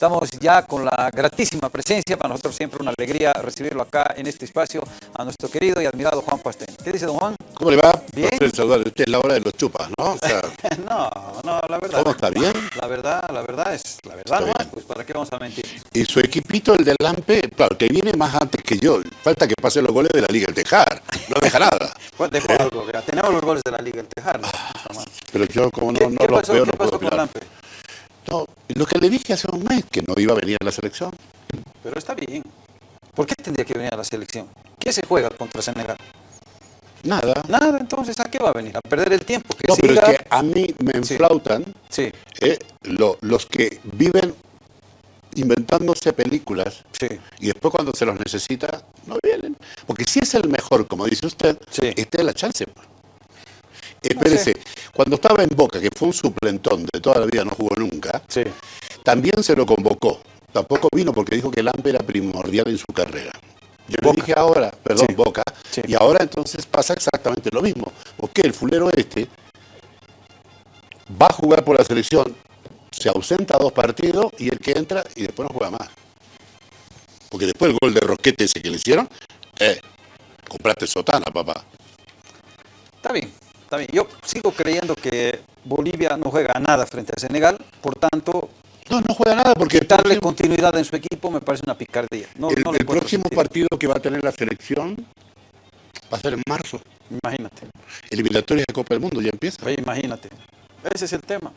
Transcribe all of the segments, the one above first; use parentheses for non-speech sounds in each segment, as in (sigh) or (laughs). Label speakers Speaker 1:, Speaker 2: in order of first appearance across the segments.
Speaker 1: Estamos ya con la gratísima presencia, para nosotros siempre una alegría recibirlo acá en este espacio, a nuestro querido y admirado Juan Pastén. ¿Qué dice don Juan?
Speaker 2: ¿Cómo le va?
Speaker 1: Bien.
Speaker 2: Saludarle. Usted es la hora de los chupas, ¿no? O sea, (laughs)
Speaker 1: no, no, la verdad.
Speaker 2: ¿Cómo está bien?
Speaker 1: La verdad, la verdad es, la verdad
Speaker 2: bien.
Speaker 1: pues para qué vamos a mentir.
Speaker 2: y su equipito, el del Lampe, claro, que viene más antes que yo. Falta que pase los goles de la Liga el Tejar. No deja nada. (laughs)
Speaker 1: Pues dejo algo, vea, tenemos los goles de la Liga del Tejar. no mal.
Speaker 2: Pero yo, como no,
Speaker 1: ¿Qué,
Speaker 2: no
Speaker 1: qué
Speaker 2: los
Speaker 1: pasó,
Speaker 2: veo,
Speaker 1: qué
Speaker 2: no puedo
Speaker 1: pasó con
Speaker 2: opinar.
Speaker 1: Lampe?
Speaker 2: No, lo que le dije hace un mes, que no iba a venir a la selección.
Speaker 1: Pero está bien. ¿Por qué tendría que venir a la selección? ¿Qué se juega contra Senegal?
Speaker 2: Nada.
Speaker 1: Nada, entonces, ¿a qué va a venir? ¿A perder el tiempo? Que
Speaker 2: No, pero es que a mí me enflautan
Speaker 1: Sí,
Speaker 2: eh, lo- los que viven inventándose películas
Speaker 1: sí.
Speaker 2: y después cuando se los necesita, no vienen. Porque si es el mejor, como dice usted,
Speaker 1: Sí.
Speaker 2: esta es la chance. Pues. Espérese, cuando estaba en Boca, que fue un suplentón de toda la vida, no jugó nunca,
Speaker 1: Sí.
Speaker 2: también se lo convocó. Tampoco vino porque dijo que el AMPE era primordial en su carrera. Yo
Speaker 1: Boca.
Speaker 2: le dije ahora, perdón,
Speaker 1: Sí.
Speaker 2: Boca,
Speaker 1: Sí.
Speaker 2: y ahora entonces pasa exactamente lo mismo. Porque el fulero este va a jugar por la selección, se ausenta dos partidos y el que entra y después no juega más. Porque después el gol de Roquete ese que le hicieron, eh, compraste sotana, papá.
Speaker 1: Está bien, bien. Yo sigo creyendo que Bolivia no juega a nada frente a Senegal, por tanto,
Speaker 2: No, no juega nada porque
Speaker 1: darle
Speaker 2: próximo,
Speaker 1: continuidad en su equipo me parece una picardía. No,
Speaker 2: el-
Speaker 1: no
Speaker 2: próximo partido que va a tener la selección va a ser en marzo.
Speaker 1: Imagínate,
Speaker 2: Eliminatorias de Copa del Mundo ya empieza.
Speaker 1: oye, imagínate. Ese es el tema.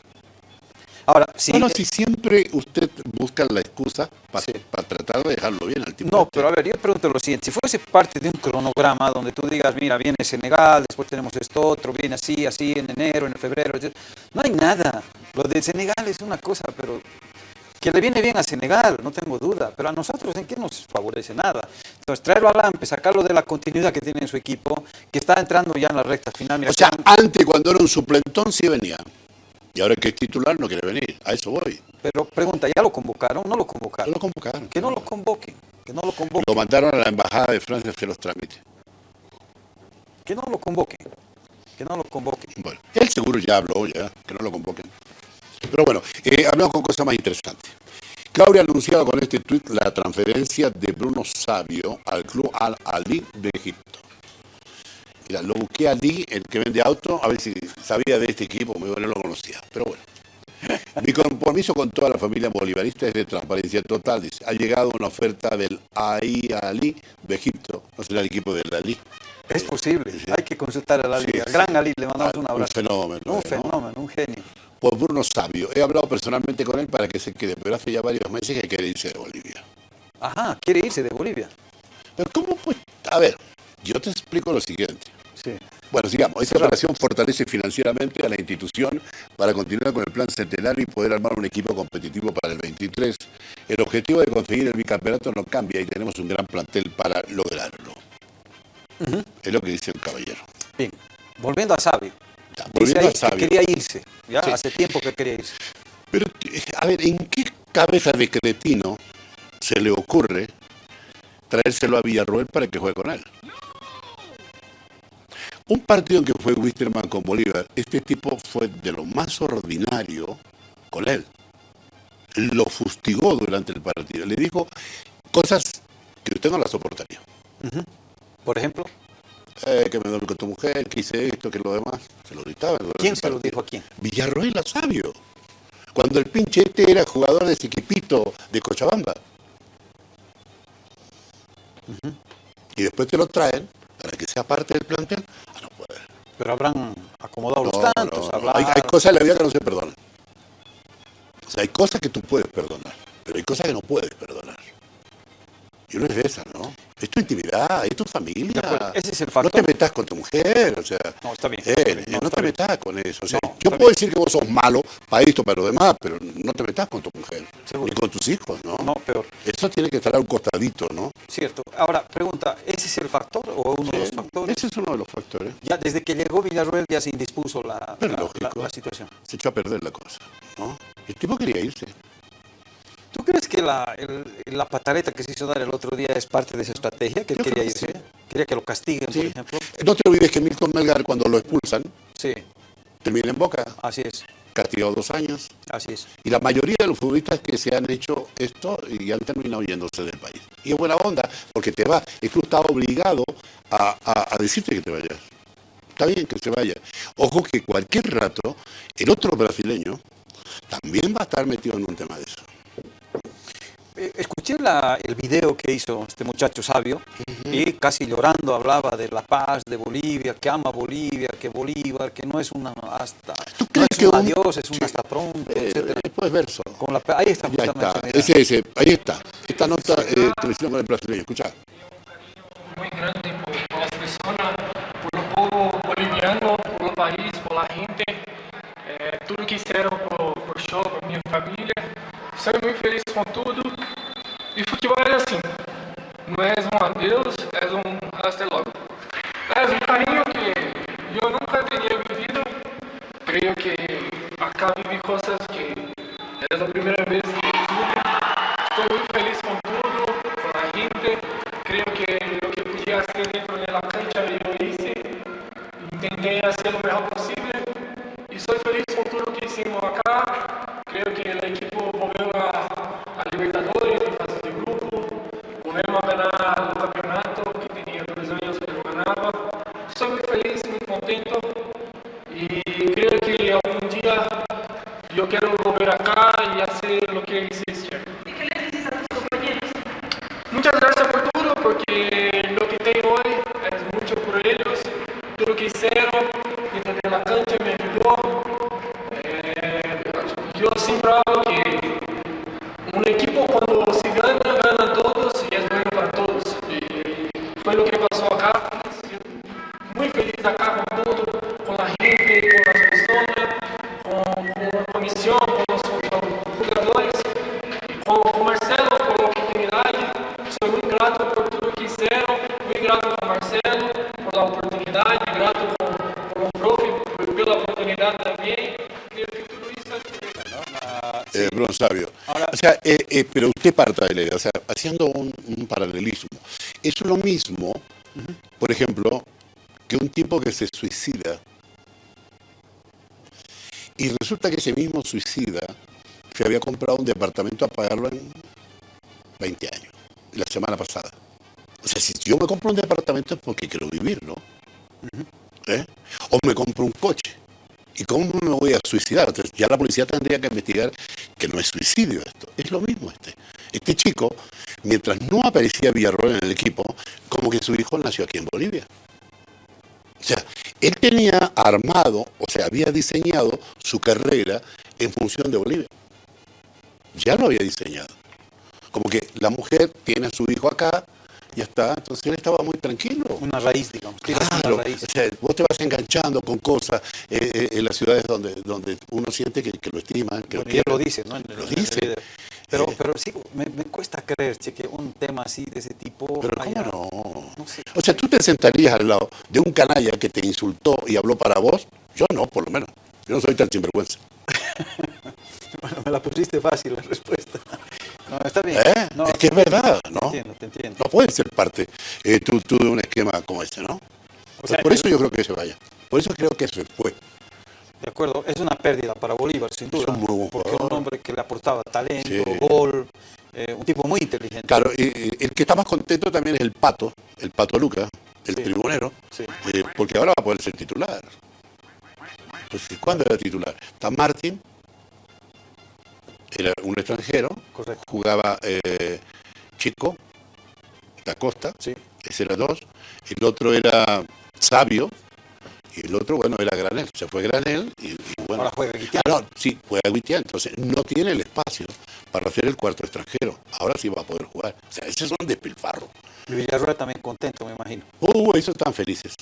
Speaker 1: Ahora, sí,
Speaker 2: no, no,
Speaker 1: eh,
Speaker 2: si siempre usted busca la excusa para
Speaker 1: Sí.
Speaker 2: tratar de dejarlo bien al tipo.
Speaker 1: No,
Speaker 2: este.
Speaker 1: pero a ver, yo pregunto lo siguiente, si fuese parte de un cronograma donde tú digas, mira, viene Senegal, después tenemos esto otro, viene así, así, en enero, en febrero, no hay nada. Lo de Senegal es una cosa, pero que le viene bien a Senegal, no tengo duda, pero a nosotros en qué nos favorece nada. Entonces, traerlo a Lampe, sacarlo de la continuidad que tiene en su equipo, que está entrando ya en la recta final. Mira,
Speaker 2: O sea, antes cuando era un suplentón sí venía. Y ahora que es titular no quiere venir. A eso voy.
Speaker 1: pero pregunta, ¿ya lo convocaron? No lo convocaron.
Speaker 2: Lo convocaron.
Speaker 1: Que no lo convoquen, que no lo convoquen,
Speaker 2: Lo mandaron a la embajada de Francia a hacer los trámites.
Speaker 1: que no lo convoquen, que no lo convoquen.
Speaker 2: Bueno, él seguro ya habló, ya, que no lo convoquen. Pero bueno, eh, hablamos con cosas más interesantes. Claudia ha anunciado con este tuit la transferencia de Bruno Sabio al club Al Ali de Egipto. Mira, lo busqué a Ali, el que vende auto, a ver si sabía de este equipo, me no lo conocía. Pero bueno. (laughs) Mi compromiso con toda la familia bolivarista es de transparencia total. Dice, ha llegado una oferta del AI Ali de Egipto. No será el equipo del Ali.
Speaker 1: Es posible, hay que consultar a la
Speaker 2: Sí.
Speaker 1: Gran Ali, le mandamos
Speaker 2: Ah,
Speaker 1: un
Speaker 2: un
Speaker 1: abrazo.
Speaker 2: fenómeno,
Speaker 1: Un
Speaker 2: ¿no?
Speaker 1: fenómeno, un genio.
Speaker 2: Por Bruno Sabio. He hablado personalmente con él para que se quede, pero hace ya varios meses que quiere irse de Bolivia.
Speaker 1: Ajá, quiere irse de Bolivia.
Speaker 2: Pero ¿cómo pues? A ver, yo te explico lo siguiente.
Speaker 1: Sí.
Speaker 2: Bueno, sigamos. Esta operación fortalece financieramente a la institución para continuar con el plan centenario y poder armar un equipo competitivo para el 23. El objetivo de conseguir el bicampeonato no cambia y tenemos un gran plantel para lograrlo. Es lo que dice el caballero.
Speaker 1: Bien, volviendo a Sabio.
Speaker 2: Ya, volviendo a
Speaker 1: que quería irse, ya
Speaker 2: Sí.
Speaker 1: hace tiempo que quería irse.
Speaker 2: Pero, a ver, ¿en qué cabeza de cretino se le ocurre traérselo a Villarroel para que juegue con él? Un partido en que fue Wisterman con Bolívar, este tipo fue de lo más ordinario con él. Lo fustigó durante el partido. Le dijo cosas que usted no las soportaría.
Speaker 1: Por ejemplo,
Speaker 2: Eh, que me duele con tu mujer, que hice esto, que lo demás. Se lo gritaba.
Speaker 1: ¿quién se lo dijo a quién?
Speaker 2: Villarroel a Sabio. Cuando el pinche este era jugador de ese equipito de Cochabamba. Y después te lo traen para que sea parte del plantel.
Speaker 1: Pero habrán acomodado los tantos,
Speaker 2: no. Hay, hay cosas en la vida que no se perdonan. O sea, hay cosas que tú puedes perdonar, pero hay cosas que no puedes perdonar. Y uno es de esas, ¿no? Es tu intimidad, es tu familia.
Speaker 1: Ese es el
Speaker 2: No
Speaker 1: factor.
Speaker 2: te metas con tu mujer, o sea.
Speaker 1: No, está bien.
Speaker 2: eh,
Speaker 1: No,
Speaker 2: no,
Speaker 1: está
Speaker 2: te
Speaker 1: bien.
Speaker 2: metas con eso. O sea,
Speaker 1: No,
Speaker 2: yo puedo
Speaker 1: bien.
Speaker 2: decir que vos sos malo para esto, para lo demás, pero no te metas con tu mujer.
Speaker 1: Seguro.
Speaker 2: Ni con tus hijos, ¿no?
Speaker 1: No, peor.
Speaker 2: Eso tiene que estar a un costadito, ¿no?
Speaker 1: Cierto. Ahora, pregunta, ¿ese es el factor o uno de los
Speaker 2: Eh,
Speaker 1: factores?
Speaker 2: Ese es uno de los factores.
Speaker 1: Ya desde que llegó Villarroel ya se indispuso la, la-
Speaker 2: lógico.
Speaker 1: la- la situación.
Speaker 2: Se echó a perder la cosa, ¿no? El tipo quería irse.
Speaker 1: ¿Tú crees que la, el- la pataleta que se hizo dar el otro día es parte de esa estrategia? Que él quería irse. Quería que lo castiguen, por ejemplo.
Speaker 2: No te olvides que Milton Melgar, cuando lo expulsan,
Speaker 1: Sí,
Speaker 2: termina en Boca.
Speaker 1: así es.
Speaker 2: castigado dos años.
Speaker 1: Así es.
Speaker 2: Y la mayoría de los futbolistas que se han hecho esto y han terminado yéndose del país. Y es buena onda, porque te va, el club está obligado a, a decirte que te vayas. Está bien que se vaya. Ojo que cualquier rato, el otro brasileño también va a estar metido en un tema de eso.
Speaker 1: Eh, escuché el video que hizo este muchacho sabio y casi llorando hablaba de la paz de Bolivia, que ama Bolivia, que Bolívar, que no es una hasta
Speaker 2: ¿Tú crees
Speaker 1: es
Speaker 2: que
Speaker 1: un adiós, es un hasta pronto,
Speaker 2: eh,
Speaker 1: etcétera.
Speaker 2: Después verso.
Speaker 1: Con la, ahí está,
Speaker 2: Ya está. Ese, ese, ahí está. Esta nota eh, hicieron con el brasileño. Escucha.
Speaker 3: muy grande por, por las personas, por el pueblo boliviano, por el país, por la gente, eh, tudo que hicieron por, por show, por mi familia. Soy muy feliz con todo. Y futebol es así. No es un adiós, es un hasta luego. Es un cariño que yo nunca tenía vivido. Creo que acá viví cosas que es la primera vez que tuve. Estoy muy feliz con todo, con la gente. Creo que lo que podía hacer dentro de la cancha yo lo hice. Intenté hacer lo mejor
Speaker 1: Ahora-
Speaker 2: o sea, eh, eh, pero usted parta de la idea, o sea, haciendo un, un paralelismo. Es lo mismo, por ejemplo, que un tipo que se suicida y resulta que ese mismo suicida se había comprado un departamento a pagarlo en 20 años, la semana pasada. O sea, si yo me compro un departamento es porque quiero vivir, ¿no? ¿Eh? O me compro un coche. ¿Y cómo me voy a suicidar? Entonces, ya la policía tendría que investigar que no es suicidio esto. Es lo mismo este. Este chico, mientras no aparecía Villarroel en el equipo, como que su hijo nació aquí en Bolivia. O sea, él tenía armado, o sea, había diseñado su carrera en función de Bolivia. Ya lo había diseñado. Como que la mujer tiene a su hijo acá, ya está. Entonces él estaba muy tranquilo.
Speaker 1: Una raíz, digamos.
Speaker 2: Claro,
Speaker 1: una raíz.
Speaker 2: o sea, vos te vas enganchando con cosas eh, eh, en las ciudades donde, donde uno siente que, que lo estiman, que
Speaker 1: Bueno,
Speaker 2: lo
Speaker 1: lo dice, ¿no?
Speaker 2: Lo dice.
Speaker 1: Pero, pero sí, me, me cuesta creer, che, que un tema así de ese tipo...
Speaker 2: Pero
Speaker 1: haya-
Speaker 2: ¿cómo no?
Speaker 1: no sé.
Speaker 2: O sea, tú te sentarías al lado de un canalla que te insultó y habló para vos. Yo no, por lo menos. Yo no soy tan sinvergüenza. (laughs)
Speaker 1: Bueno, me la pusiste fácil la respuesta. No, está bien.
Speaker 2: ¿Eh?
Speaker 1: No,
Speaker 2: es que es verdad,
Speaker 1: Te
Speaker 2: ¿no?
Speaker 1: entiendo, te entiendo.
Speaker 2: No puedes ser parte eh, tú, tú de un esquema como este, ¿no?
Speaker 1: O sea,
Speaker 2: por eso yo creo que se vaya. Por eso creo que se fue.
Speaker 1: De acuerdo, es una pérdida para Bolívar, sin duda.
Speaker 2: un muy
Speaker 1: porque
Speaker 2: jugador.
Speaker 1: un hombre que le aportaba talento,
Speaker 2: Sí.
Speaker 1: gol, eh, un tipo muy inteligente.
Speaker 2: Claro, y- el que está más contento también es el Pato, el Pato Luca, el
Speaker 1: Sí.
Speaker 2: tribunero,
Speaker 1: Sí.
Speaker 2: eh, porque ahora va a poder ser titular. Pues, ¿Cuándo era titular? Está Martín, era un extranjero,
Speaker 1: Correcto.
Speaker 2: jugaba eh, Chico, da Costa,
Speaker 1: Sí.
Speaker 2: ese era dos, el otro era Sabio, y el otro, bueno, era Granel, se fue Granel, y, y bueno.
Speaker 1: Ahora juega Guitián.
Speaker 2: Ah, no, sí, juega Guitián, entonces no tiene el espacio para hacer el cuarto extranjero, ahora sí va a poder jugar. O sea, ese es un despilfarro.
Speaker 1: Y también contento, me imagino.
Speaker 2: Uh, esos están felices.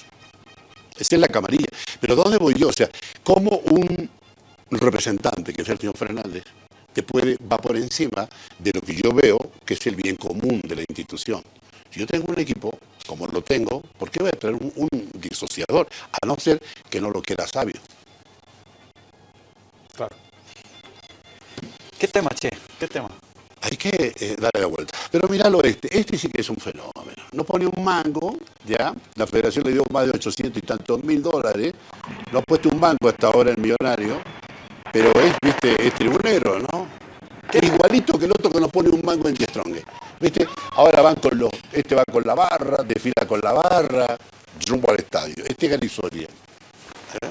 Speaker 2: Esa es la camarilla. Pero ¿dónde voy yo? O sea, ¿cómo un representante, que es el señor Fernández, te puede, va por encima de lo que yo veo que es el bien común de la institución? Si yo tengo un equipo, como lo tengo, ¿por qué voy a traer un, un disociador? A no ser que no lo quiera sabio.
Speaker 1: Claro. ¿Qué tema, che? ¿Qué tema?
Speaker 2: Hay que eh, darle la vuelta. Pero míralo este, este sí que es un fenómeno. No pone un mango, ¿ya? La federación le dio más de 800 y tantos mil dólares. No ha puesto un banco hasta ahora el millonario. Pero es, viste, es tribunero, ¿no? Es igualito que el otro que nos pone un mango en Strong. ¿Viste? Ahora van con los, este va con la barra, desfila con la barra, rumbo al estadio. Este es Garisoria. ¿eh?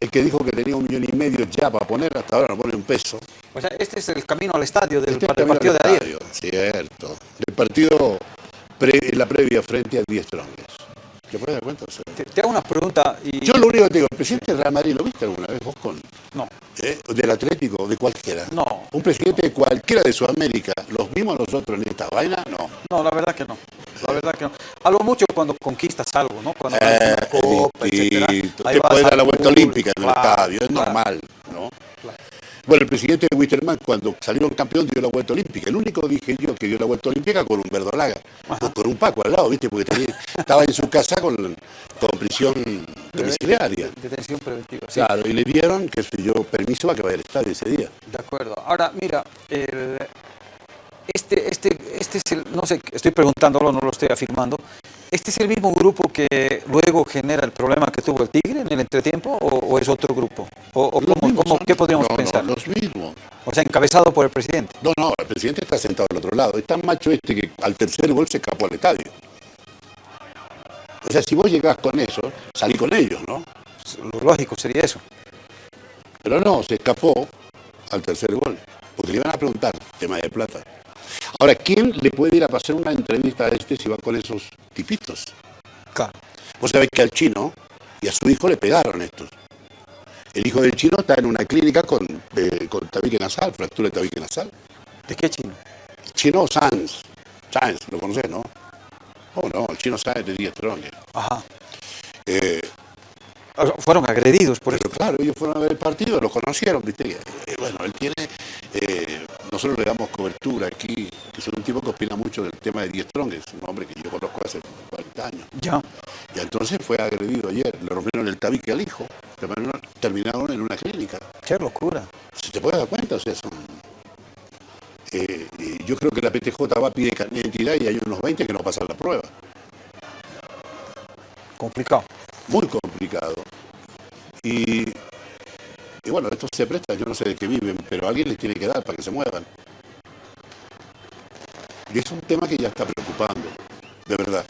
Speaker 2: El que dijo que tenía un millón y medio ya para poner, hasta ahora no pone un peso.
Speaker 1: O sea, este es el camino al estadio del,
Speaker 2: Este camino
Speaker 1: partido de ayer.
Speaker 2: Cierto. El partido, pre- la previa frente a 10 Strongest. ¿Te puedes dar cuenta? O sea,
Speaker 1: Te, te hago una pregunta y...
Speaker 2: yo lo único que te digo, el presidente del Real Madrid, ¿lo viste alguna vez vos con,
Speaker 1: No,
Speaker 2: eh, del Atlético, de cualquiera?
Speaker 1: No.
Speaker 2: Un presidente de cualquiera de Sudamérica, ¿los vimos nosotros en esta vaina? No.
Speaker 1: no, la verdad que no. La verdad que no. A lo mucho cuando conquistas algo, ¿no? Cuando
Speaker 2: Eh,
Speaker 1: una copa, etcétera.
Speaker 2: Te
Speaker 1: vas
Speaker 2: puede dar la vuelta olímpica en el
Speaker 1: claro,
Speaker 2: estadio, es
Speaker 1: claro.
Speaker 2: normal. Bueno, el presidente de Wisterman, cuando salieron campeón, dio la vuelta olímpica. El único, dije yo, que dio la vuelta olímpica con un verdolaga, o con un Paco al lado, ¿viste? Porque tenía- estaba en su casa con, con prisión domiciliaria.
Speaker 1: Detención preventiva, sí.
Speaker 2: Claro, y le dieron, qué sé yo, permiso para que vaya al estadio ese día.
Speaker 1: De acuerdo. Ahora, mira, el- este, este, este es el, no sé, estoy preguntándolo, no lo estoy afirmando. ¿Este es el mismo grupo que luego genera el problema que tuvo el Tigre en el entretiempo o, o es otro grupo? ¿O, cómo- cómo- qué podríamos
Speaker 2: no, no,
Speaker 1: pensar?
Speaker 2: los mismos.
Speaker 1: O sea, encabezado por el presidente.
Speaker 2: No, no, el presidente está sentado al otro lado. Es tan macho este que al tercer gol se escapó al estadio. O sea, si vos llegás con eso, salí con ellos, ¿no?
Speaker 1: Lo lógico sería eso.
Speaker 2: Pero no, se escapó al tercer gol. Porque le iban a preguntar, tema de plata. Ahora, ¿quién le puede ir a pasar una entrevista a este si va con esos tipitos?
Speaker 1: Claro.
Speaker 2: Vos sabés que al chino y a su hijo le pegaron estos. El hijo del chino está en una clínica con, eh, con tabique nasal, fractura de tabique nasal.
Speaker 1: ¿De qué chino?
Speaker 2: Chino Sanz. Sanz, lo conocés, ¿no? Oh, no, el chino Sanz de 10 trones.
Speaker 1: Ajá.
Speaker 2: Eh,
Speaker 1: O sea, Fueron agredidos por eso.
Speaker 2: claro, ellos fueron a ver el partido, lo conocieron, ¿viste? Eh, bueno, él tiene, eh, nosotros le damos cobertura aquí, que es un tipo que opina mucho del tema de 10 Strong, es un hombre que yo conozco hace 40 años.
Speaker 1: Ya.
Speaker 2: Y entonces fue agredido ayer, le rompieron el tabique al hijo, terminaron, en una clínica.
Speaker 1: Qué locura.
Speaker 2: Si te puedes dar cuenta, o sea, son... eh, yo creo que la PTJ va a pedir identidad y hay unos 20 que no pasan la prueba.
Speaker 1: Complicado.
Speaker 2: Muy complicado. Y, y bueno, esto se presta, yo no sé de qué viven, pero alguien les tiene que dar para que se muevan. Y es un tema que ya está preocupando, de verdad.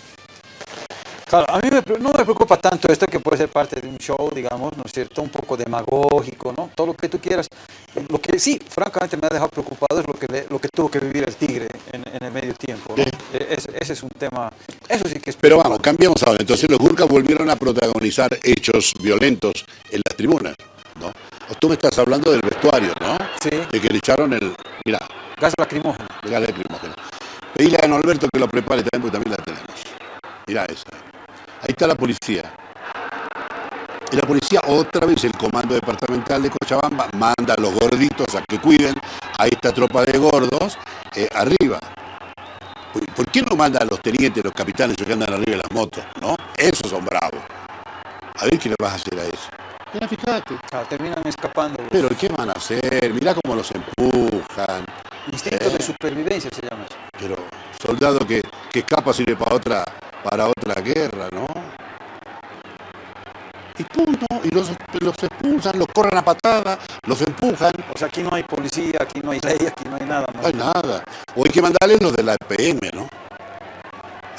Speaker 1: Claro, a mí me no me preocupa tanto esto que puede ser parte de un show, digamos, ¿no es cierto? Un poco demagógico, ¿no? Todo lo que tú quieras. Lo que sí, francamente, me ha dejado preocupado es lo que, le- lo que tuvo que vivir el Tigre en, en el medio tiempo, ¿no?
Speaker 2: Sí.
Speaker 1: E- Ese, ese es un tema, eso sí que es
Speaker 2: Pero vamos, cambiamos ahora. Entonces los Gurkhas volvieron a protagonizar hechos violentos en las tribunas, ¿no? Tú me estás hablando del vestuario, ¿no?
Speaker 1: Sí.
Speaker 2: De que le echaron el... Mira,
Speaker 1: gas lacrimógeno.
Speaker 2: Mira lacrimógeno. Pedile a Alberto que lo prepare también, porque también la tenemos. Mira esa. Ahí está la policía. Y la policía, otra vez, el comando departamental de Cochabamba, manda a los gorditos a que cuiden a esta tropa de gordos eh, arriba. ¿Por, qué no manda a los tenientes, los capitanes que andan arriba de las motos? ¿No? Esos son bravos. A ver qué le vas a hacer a eso. Mira, fíjate.
Speaker 1: Claro, terminan escapando.
Speaker 2: Pero ¿qué van a hacer? Mira cómo los empujan.
Speaker 1: Instinto de supervivencia se llama eso.
Speaker 2: Pero soldado que, que escapa sirve para otra, para otra guerra, ¿no? Y punto, y los, los expulsan, los corren a patada, los empujan,
Speaker 1: O sea, aquí no hay policía, aquí no hay ley, aquí no hay nada
Speaker 2: no hay nada. O hay que mandarles los de la EPM, ¿no?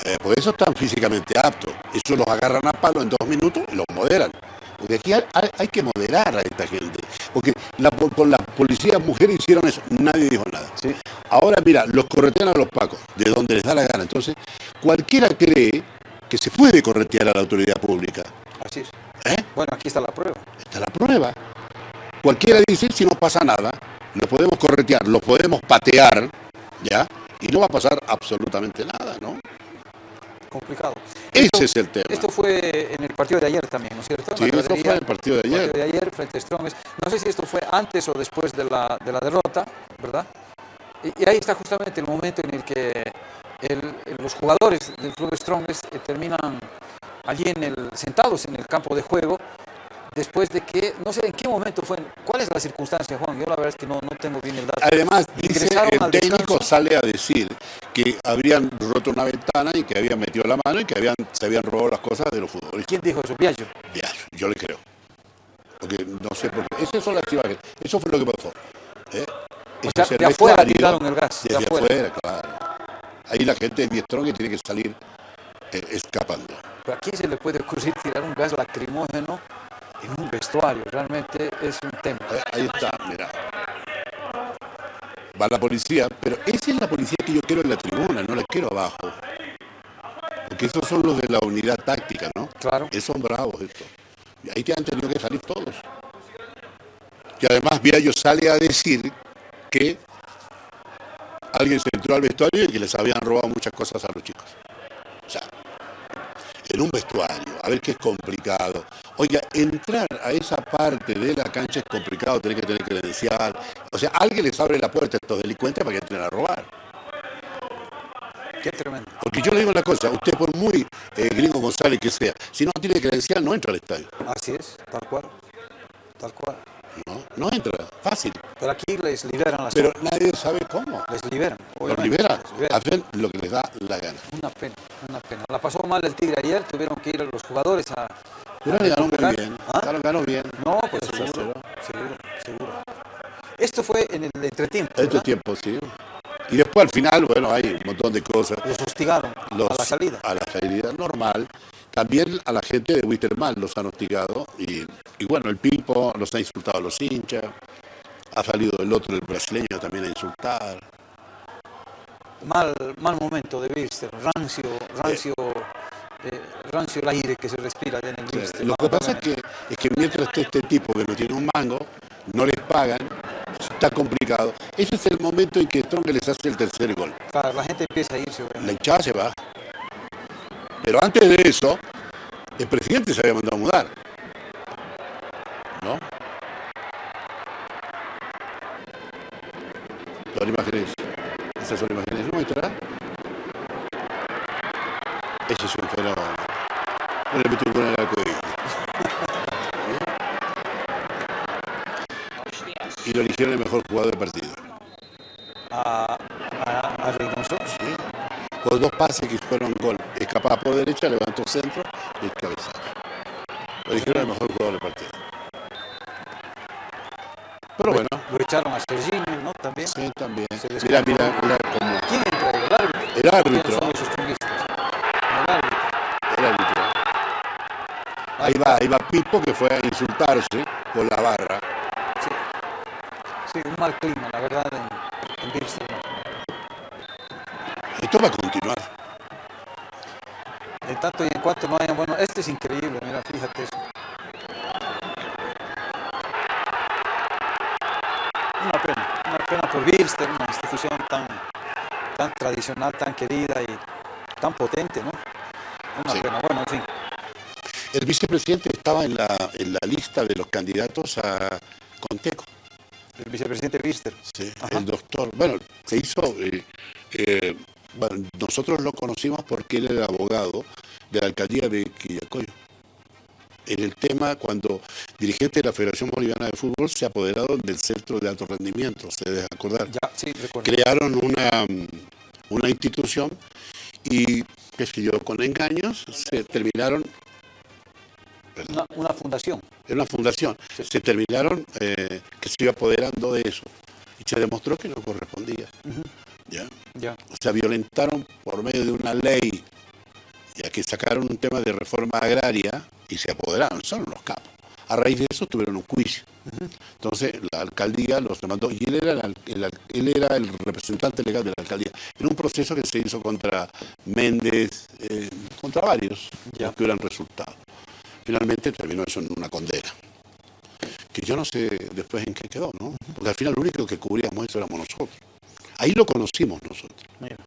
Speaker 2: Eh, por eso están físicamente aptos. Eso los agarran a palo en dos minutos y los moderan. Porque aquí hay, que moderar a esta gente. Porque la, con las policías mujeres hicieron eso, nadie dijo nada.
Speaker 1: Sí.
Speaker 2: Ahora, mira, los corretean a los pacos, de donde les da la gana. Entonces, cualquiera cree que se puede corretear a la autoridad pública.
Speaker 1: Así es.
Speaker 2: ¿Eh?
Speaker 1: Bueno, aquí está la prueba.
Speaker 2: Está la prueba. Cualquiera dice, si no pasa nada, lo podemos corretear, lo podemos patear, ¿ya? Y no va a pasar absolutamente nada, ¿no?
Speaker 1: Complicado.
Speaker 2: Ese
Speaker 1: Esto-
Speaker 2: es el tema.
Speaker 1: Esto fue en el partido de ayer también, ¿no es cierto?
Speaker 2: Sí,
Speaker 1: gradería,
Speaker 2: fue en el partido de ayer.
Speaker 1: de ayer frente a Strongest. No sé si esto fue antes o después de la, de la derrota, ¿verdad? Y, y ahí está justamente el momento en el que el- los jugadores del club Strongest eh, terminan allí en el, sentados en el campo de juego, después de que, no sé en qué momento fue, cuál es la circunstancia, Juan, yo la verdad es que no, no tengo bien el dato.
Speaker 2: Además, dice el técnico sale a decir que habrían roto una ventana y que habían metido la mano y que habían, se habían robado las cosas de los futbolistas.
Speaker 1: ¿Quién dijo eso? Viallo.
Speaker 2: Ya, yo le creo. Porque no sé por qué. Esas son las imágenes. Eso fue lo que pasó. ¿eh?
Speaker 1: O
Speaker 2: Ese
Speaker 1: sea, de afuera tiraron el gas, de afuera.
Speaker 2: afuera, claro. Ahí la gente de Strong que tiene que salir eh, escapando.
Speaker 1: Pero ¿A quién se le puede ocurrir tirar un gas lacrimógeno en un vestuario? Realmente es un tema.
Speaker 2: Ahí está, mira. Va la policía, pero esa es la policía que yo quiero en la tribuna, no la quiero abajo. Porque esos son los de la unidad táctica, ¿no?
Speaker 1: Claro.
Speaker 2: Esos son bravos estos. Y ahí te han tenido que salir todos. Y además Viallo sale a decir que alguien se entró al vestuario y que les habían robado muchas cosas a los chicos. O sea, en un vestuario, a ver qué es complicado. Oiga, entrar a esa parte de la cancha es complicado, tener que tener credencial. O sea, alguien les abre la puerta a estos delincuentes para que entren a robar.
Speaker 1: Qué tremendo.
Speaker 2: Porque yo le digo una cosa, usted por muy eh, gringo González que sea, si no tiene credencial no entra al estadio.
Speaker 1: Así es, tal cual. Tal cual.
Speaker 2: No, no entra, fácil.
Speaker 1: Pero aquí les liberan las
Speaker 2: Pero nadie sabe cómo.
Speaker 1: Les liberan.
Speaker 2: Los
Speaker 1: liberan.
Speaker 2: hacen lo que les da la gana.
Speaker 1: Una pena, una pena. La pasó mal el Tigre ayer, tuvieron que ir los jugadores a...
Speaker 2: Pero le ganó muy bien,
Speaker 1: ¿Ah?
Speaker 2: ganó, ganó bien.
Speaker 1: No, pues seguro,
Speaker 2: se
Speaker 1: seguro, seguro. Esto fue en el entretiempo,
Speaker 2: Este
Speaker 1: ¿verdad?
Speaker 2: tiempo, sí. Y después al final, bueno, hay un montón de cosas.
Speaker 1: Los hostigaron
Speaker 2: Los-
Speaker 1: a la salida.
Speaker 2: A la salida normal. También a la gente de Wisterman los han hostigado. Y, y bueno, el Pipo los ha insultado a los hinchas. Ha salido el otro, el brasileño, también a insultar.
Speaker 1: Mal, mal momento de Birster, rancio, rancio, eh, rancio el aire que se respira en el Birster.
Speaker 2: Lo que pasa es que, es que mientras esté este tipo que no tiene un mango, no les pagan, está complicado. Ese es el momento en que Strong les hace el tercer gol.
Speaker 1: Claro, la gente empieza a irse. obviamente.
Speaker 2: La hinchada se va. Pero antes de eso, el presidente se había mandado a mudar. ¿No? Son imágenes. Esas son imágenes nuestras. Ese es un fenómeno. No le con el arco. Y lo eligieron el mejor jugador del partido.
Speaker 1: A, a, a
Speaker 2: Por dos pases que fueron gol. Escapaba por derecha, levantó centro y el cabezazo. Lo dijeron el mejor jugador del partido. Pero bueno,
Speaker 1: Lo echaron a Serginho, ¿no? También.
Speaker 2: sí, también. Mira, mira, mira cómo.
Speaker 1: ¿Quién entra? El árbitro.
Speaker 2: El árbitro.
Speaker 1: El árbitro.
Speaker 2: El árbitro. Ahí va, ahí va Pipo que fue a insultarse con la barra.
Speaker 1: Sí. Sí, un mal clima, la verdad, en, en.
Speaker 2: Esto va a
Speaker 1: no bueno, este es increíble, mira, fíjate eso. Una pena, una pena por Birster, una institución tan, tan tradicional, tan querida y tan potente, ¿no? Una
Speaker 2: Sí.
Speaker 1: pena, bueno, en fin.
Speaker 2: El vicepresidente estaba en la, en la lista de los candidatos a Conteco.
Speaker 1: El vicepresidente Birster.
Speaker 2: Sí,
Speaker 1: Ajá.
Speaker 2: el doctor. Bueno, se hizo. eh, eh, bueno, nosotros lo conocimos porque él era abogado de la alcaldía de Quillacoyo. En el tema, cuando dirigente de la Federación Boliviana de Fútbol se apoderaron del centro de alto rendimiento, se debe acordar.
Speaker 1: Ya, sí, recuerdo.
Speaker 2: Crearon una, una institución y, qué sé yo, con engaños se terminaron
Speaker 1: Una, una fundación.
Speaker 2: era una fundación, se terminaron eh, que se iba apoderando de eso y se demostró que no correspondía. ¿Ya?
Speaker 1: Ya.
Speaker 2: O sea, violentaron por medio de una ley, ya que sacaron un tema de reforma agraria y se apoderaron, son unos capos. A raíz de eso tuvieron un juicio. Entonces la alcaldía los demandó y él era el, él era el representante legal de la alcaldía. En un proceso que se hizo contra Méndez, eh, contra varios,
Speaker 1: Ya.
Speaker 2: los que hubieran resultado. Finalmente terminó eso en una condena. Que yo no sé después en qué quedó, ¿no? Porque al final lo único que cubríamos eso éramos nosotros. Ahí lo conocimos nosotros
Speaker 1: Mira.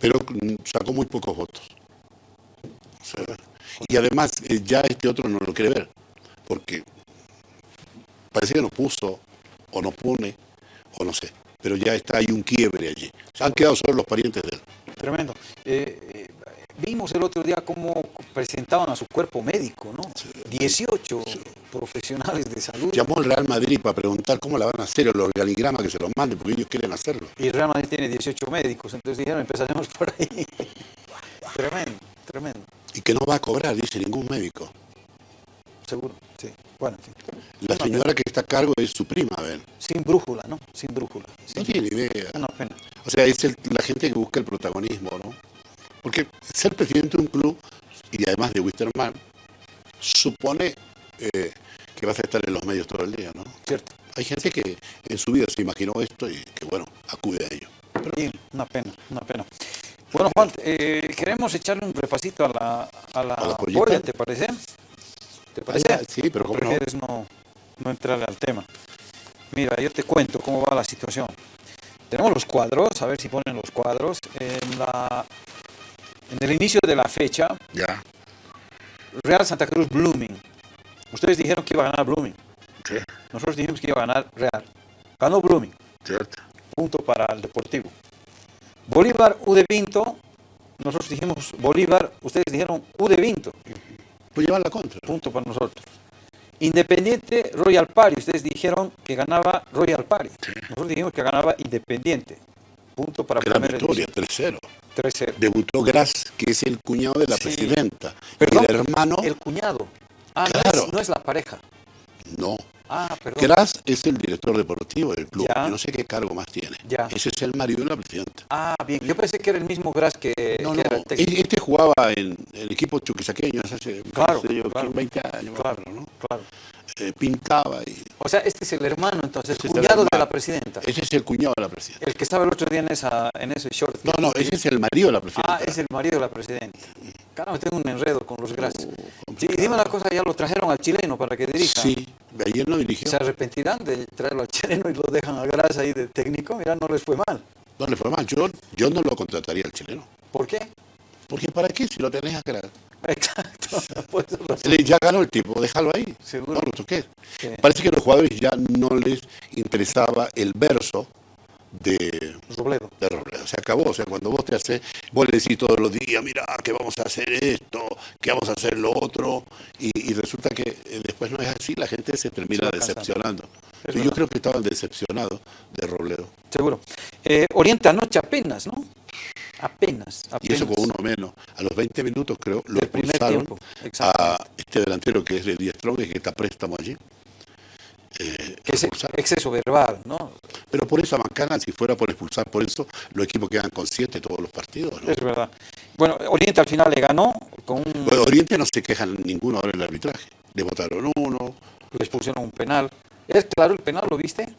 Speaker 2: pero mm, sacó muy pocos votos. O sea, y además eh, ya este otro no lo quiere ver, porque parece que no puso, o no pone, o no sé, pero ya está ahí un quiebre allí. Han quedado solo los parientes de él.
Speaker 1: Tremendo. Eh, vimos el otro día cómo presentaban a su cuerpo médico, ¿no? 18 profesionales de salud.
Speaker 2: Llamó al Real Madrid para preguntar cómo la van a hacer, el organigrama que se los manden, porque ellos quieren hacerlo.
Speaker 1: Y el Real Madrid tiene 18 médicos, entonces dijeron, empezaremos por ahí. (laughs) tremendo, tremendo,
Speaker 2: Y que no va a cobrar, dice ningún médico.
Speaker 1: seguro, sí. Bueno, en fin.
Speaker 2: La señora que está a cargo es su prima, a ver.
Speaker 1: Sin brújula, ¿no? Sin brújula.
Speaker 2: No
Speaker 1: Sí.
Speaker 2: tiene idea.
Speaker 1: Una pena.
Speaker 2: O sea, es el- la gente que busca el protagonismo, ¿no? Porque ser presidente de un club, y además de Wisterman, supone eh, que vas a estar en los medios todo el día, ¿no?
Speaker 1: Cierto.
Speaker 2: Hay gente que en su vida se imaginó esto y que, bueno, acude a ello.
Speaker 1: Bien, una pena, una pena. Bueno, Juan, eh, queremos echarle un repasito a la, a la,
Speaker 2: ¿A la
Speaker 1: polla, ¿te parece? ¿Te parece?
Speaker 2: ya, sí, pero
Speaker 1: ¿O
Speaker 2: ¿cómo no?
Speaker 1: prefieres no, no entrarle al tema? Mira, yo te cuento cómo va la situación. Tenemos los cuadros, a ver si ponen los cuadros. En, la, en el inicio de la fecha,
Speaker 2: Ya.
Speaker 1: Real Santa Cruz Blooming. Ustedes dijeron que iba a ganar Blooming.
Speaker 2: Sí,
Speaker 1: Nosotros dijimos que iba a ganar Real. Ganó Blooming.
Speaker 2: cierto.
Speaker 1: punto para el Deportivo. Bolívar, U de Vinto, nosotros dijimos Bolívar, ustedes dijeron U de Vinto,
Speaker 2: Pues llevar la contra.
Speaker 1: punto para nosotros. Independiente, Royal Party, ustedes dijeron que ganaba Royal Party. Nosotros dijimos que ganaba Independiente, punto para
Speaker 2: Gran victoria,
Speaker 1: edición.
Speaker 2: 3-0.
Speaker 1: 3-0.
Speaker 2: Debutó Gras, que es el cuñado de la
Speaker 1: Sí.
Speaker 2: presidenta.
Speaker 1: Perdón,
Speaker 2: el hermano,
Speaker 1: El cuñado. Ah, no
Speaker 2: Claro.
Speaker 1: es- no es la pareja.
Speaker 2: no.
Speaker 1: Ah, perdón.
Speaker 2: Gras es el director deportivo del club.
Speaker 1: Ya.
Speaker 2: Yo no sé qué cargo más tiene.
Speaker 1: Ya.
Speaker 2: Ese es el marido de la presidenta.
Speaker 1: Ah, bien. Yo pensé que era el mismo Gras que,
Speaker 2: No,
Speaker 1: que
Speaker 2: no.
Speaker 1: era el
Speaker 2: e- Este jugaba en el equipo chuquisaqueño hace
Speaker 1: Claro,
Speaker 2: yo,
Speaker 1: claro.
Speaker 2: 20 años,
Speaker 1: Claro, claro.
Speaker 2: Eh, pintaba y.
Speaker 1: O sea, este es el hermano, entonces,
Speaker 2: Ese es el
Speaker 1: cuñado de la presidenta.
Speaker 2: Ese es el cuñado de la presidenta.
Speaker 1: El que estaba el otro día en, esa, en ese short.
Speaker 2: No, no, ese es el marido de la presidenta.
Speaker 1: Ah, es el marido de la presidenta. Caramba, tengo un enredo con los gras. Sí,
Speaker 2: complicado.
Speaker 1: dime una cosa, ya lo trajeron al chileno para que dirija.
Speaker 2: Sí, ayer no dirigió.
Speaker 1: ¿Se arrepentirán de traerlo al chileno y lo dejan a gras ahí de técnico? Mira, no les fue mal.
Speaker 2: No le fue mal. Yo, yo no lo contrataría al chileno.
Speaker 1: ¿Por qué?
Speaker 2: Porque ¿para qué si lo tenés a crear?
Speaker 1: Exacto. (laughs) Por eso
Speaker 2: Ya ganó el tipo, déjalo ahí.
Speaker 1: Seguro.
Speaker 2: No lo toques.
Speaker 1: Sí.
Speaker 2: Parece que a los jugadores ya no les interesaba el verso de,
Speaker 1: Robledo.
Speaker 2: de Robledo. Se acabó. O sea, cuando vos te haces, vos le decís todos los días, mira, que vamos a hacer esto, que vamos a hacer lo otro, y, y resulta que eh, después no es así, la gente se termina decepcionando. Yo creo que estaban decepcionados de Robledo.
Speaker 1: Seguro. Eh, Oriente anoche apenas, ¿no? Apenas. apenas.
Speaker 2: Y eso con uno menos. A los 20 minutos, creo, lo expulsaron a este delantero que es de Díaz Strong, que está a préstamo allí. Eh, expulsaron.
Speaker 1: exceso verbal, ¿no?
Speaker 2: Pero por esa bancana, si fuera por expulsar, por eso los equipos quedan con siete todos los partidos. ¿no?
Speaker 1: Es verdad. Bueno, Oriente al final le ganó con un...
Speaker 2: Bueno, Oriente no se quejan ninguno ahora en el arbitraje. Le votaron uno.
Speaker 1: le expusieron un penal. ¿Es claro el penal? ¿Lo viste?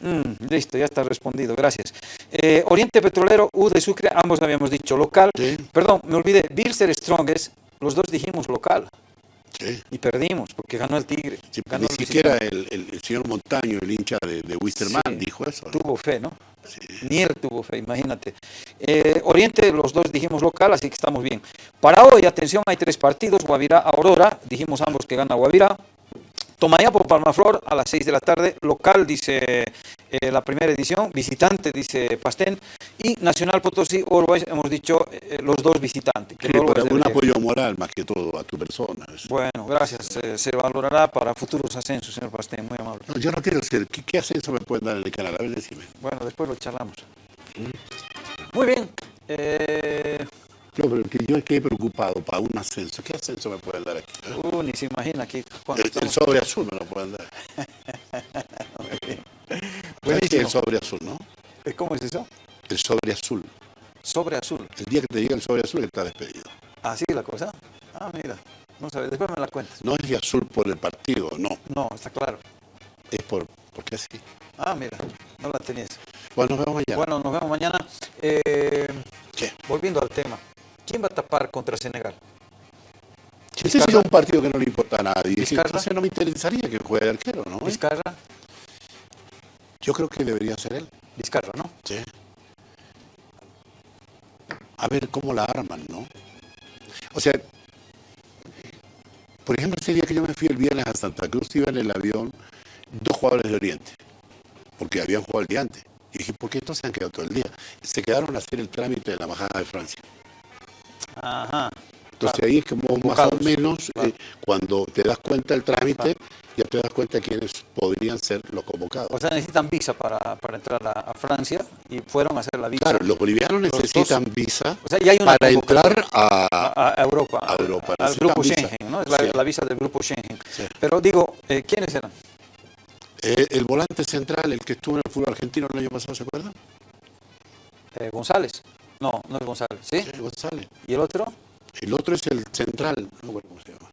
Speaker 1: Mm, listo, ya está respondido, gracias. Eh, Oriente Petrolero, U de Sucre, ambos habíamos dicho local.
Speaker 2: Sí.
Speaker 1: Perdón, me olvidé, Bilster Strongest, los dos dijimos local
Speaker 2: Sí.
Speaker 1: y perdimos porque ganó el Tigre.
Speaker 2: Sí,
Speaker 1: ganó
Speaker 2: ni
Speaker 1: el
Speaker 2: siquiera el, el- el señor Montaño, el hincha de, de Wisterman, dijo eso. ¿no?
Speaker 1: Tuvo fe, ¿no? Ni él tuvo fe, imagínate. Eh, Oriente, los dos dijimos local, así que estamos bien. Para hoy, atención, hay tres partidos, Guavirá, Aurora, dijimos ambos que gana Guavirá. Tomayapo, Palmaflor, a las 6 de la tarde, local, dice eh, la primera edición, visitante, dice Pastén, y Nacional Potosí, Uruguay, hemos dicho eh, los dos visitantes. que
Speaker 2: Sí,
Speaker 1: luego
Speaker 2: pero
Speaker 1: es
Speaker 2: un apoyo moral más que todo a tu persona.
Speaker 1: Bueno, gracias, eh, se valorará para futuros ascensos, señor Pastén, muy amable.
Speaker 2: No, yo no quiero ser. ¿Qué, qué ascenso me pueden dar en el canal? A ver, decime.
Speaker 1: Bueno, después lo charlamos. Muy bien.
Speaker 2: No, pero que yo estoy preocupado para un ascenso. ¿Qué ascenso me pueden dar aquí?
Speaker 1: Uh, ni se imagina aquí.
Speaker 2: El, sobre azul me lo pueden dar. ¿Sabes qué es
Speaker 1: Buenísimo.
Speaker 2: el sobre azul, ¿no?
Speaker 1: Eh, ¿Cómo es eso?
Speaker 2: El sobre azul.
Speaker 1: Sobre azul.
Speaker 2: El día que te diga el sobre azul está despedido.
Speaker 1: ¿Así la cosa? Ah, mira. No sabes, después me la cuentas.
Speaker 2: No es de azul por el partido, no.
Speaker 1: No, está claro.
Speaker 2: Es por porque así.
Speaker 1: Ah, mira, no la tenías.
Speaker 2: Bueno, nos vemos mañana.
Speaker 1: Bueno, nos vemos mañana. Eh,
Speaker 2: ¿Qué?
Speaker 1: volviendo al tema. ¿Quién va a tapar contra Senegal?
Speaker 2: Ese es un partido que no le importa a nadie.
Speaker 1: Vizcarra.
Speaker 2: Entonces no me interesaría que juegue de arquero, ¿no?
Speaker 1: Vizcarra.
Speaker 2: Yo creo que debería ser él.
Speaker 1: Vizcarra, ¿no?
Speaker 2: Sí. A ver cómo la arman, ¿no? O sea, por ejemplo, ese día que yo me fui el viernes a Santa Cruz, iba en el avión dos jugadores de Oriente, porque habían jugado el día antes. Y dije, ¿por qué estos se han quedado todo el día? Se quedaron a hacer el trámite de la Embajada de Francia.
Speaker 1: Ajá.
Speaker 2: Entonces
Speaker 1: Claro.
Speaker 2: ahí es como más o menos
Speaker 1: Claro.
Speaker 2: eh, cuando te das cuenta del trámite, ya te das cuenta quiénes podrían ser los convocados.
Speaker 1: O sea, necesitan visa para, para entrar a, a Francia y fueron a hacer la visa
Speaker 2: Claro, los bolivianos
Speaker 1: Los dos.
Speaker 2: necesitan visa
Speaker 1: O sea, ya hay una
Speaker 2: para entrar a...
Speaker 1: a, a Europa,
Speaker 2: A Europa,
Speaker 1: al grupo
Speaker 2: visa.
Speaker 1: Schengen, ¿no? Es la,
Speaker 2: Sí.
Speaker 1: la visa del grupo Schengen.
Speaker 2: Sí.
Speaker 1: Pero digo, eh, ¿quiénes eran?
Speaker 2: eh, el volante central, el que estuvo en el fútbol argentino el año pasado, ¿se acuerdan?
Speaker 1: Eh, González. No, no es González, ¿sí?
Speaker 2: Eh, González.
Speaker 1: ¿Y el otro?
Speaker 2: El otro es el central, no acuerdo cómo se llama.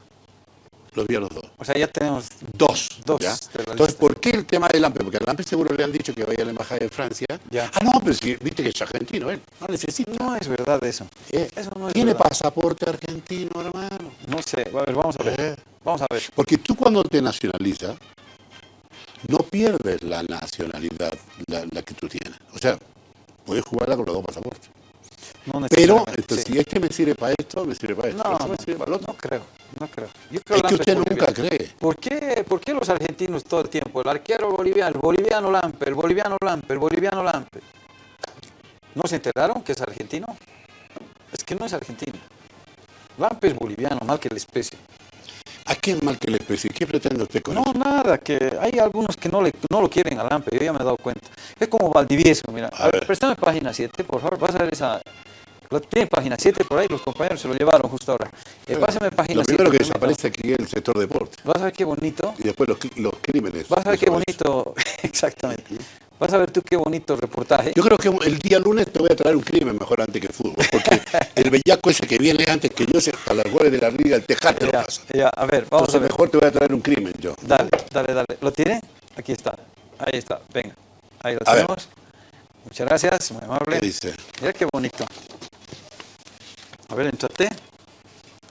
Speaker 2: Los vi a los dos.
Speaker 1: O sea, ya tenemos
Speaker 2: Dos.
Speaker 1: Dos
Speaker 2: ¿ya? Entonces. ¿por qué el tema del AMPE? Porque al AMPE seguro le han dicho que vaya a la embajada de Francia.
Speaker 1: Ya.
Speaker 2: Ah, no, pero si viste que es argentino, él no necesita.
Speaker 1: No es verdad eso.
Speaker 2: Eh,
Speaker 1: Eso no es
Speaker 2: tiene
Speaker 1: verdad.
Speaker 2: pasaporte argentino, hermano.
Speaker 1: No sé, a ver, vamos a ver.
Speaker 2: Eh.
Speaker 1: Vamos a ver.
Speaker 2: Porque tú cuando te nacionalizas, no pierdes la nacionalidad, la, la que tú tienes. O sea, puedes jugarla con los dos pasaportes.
Speaker 1: No
Speaker 2: Pero, entonces,
Speaker 1: sí.
Speaker 2: si este me sirve para esto, me sirve para esto.
Speaker 1: No,
Speaker 2: este me sirve para el otro.
Speaker 1: no creo, no creo. Yo creo
Speaker 2: Es que usted nunca cree.
Speaker 1: ¿Por qué, ¿Por qué los argentinos todo el tiempo? El arquero boliviano, el boliviano Lampe, el boliviano Lampe, el boliviano Lampe. ¿No se enteraron que es argentino? Es que no es argentino. Lampe es boliviano, mal que la especie.
Speaker 2: ¿A quién mal que le especie? ¿Qué pretende usted con
Speaker 1: No,
Speaker 2: eso?
Speaker 1: nada, que hay algunos que no, le, no lo quieren a Lampe, yo ya me he dado cuenta. Es como Valdivieso, mira.
Speaker 2: A
Speaker 1: A ver,
Speaker 2: ver.
Speaker 1: préstame página 7, por favor, vas a ver esa... Lo tiene página 7 por ahí, los compañeros se lo llevaron justo ahora. Eh, pásame página
Speaker 2: Lo
Speaker 1: 7.
Speaker 2: primero que desaparece aquí es el sector deporte.
Speaker 1: Vas a ver qué bonito.
Speaker 2: Y después los, los crímenes.
Speaker 1: Vas a ver qué bonito, (laughs) exactamente. Vas a ver tú qué bonito reportaje.
Speaker 2: Yo creo que el día lunes te voy a traer un crimen mejor antes que el fútbol. Porque (laughs) el bellaco ese que viene antes que yo, se- a las goles de la liga, el tejate lo pasa.
Speaker 1: ya, a ver, vamos
Speaker 2: Entonces
Speaker 1: a ver.
Speaker 2: mejor te voy a traer un crimen yo.
Speaker 1: Dale, dale, dale. ¿Lo tiene? Aquí está. Ahí está. Venga. Ahí lo
Speaker 2: A ver.
Speaker 1: tenemos. Muchas gracias, muy amable.
Speaker 2: ¿Qué dice?
Speaker 1: Mira qué bonito. A ver, entrate.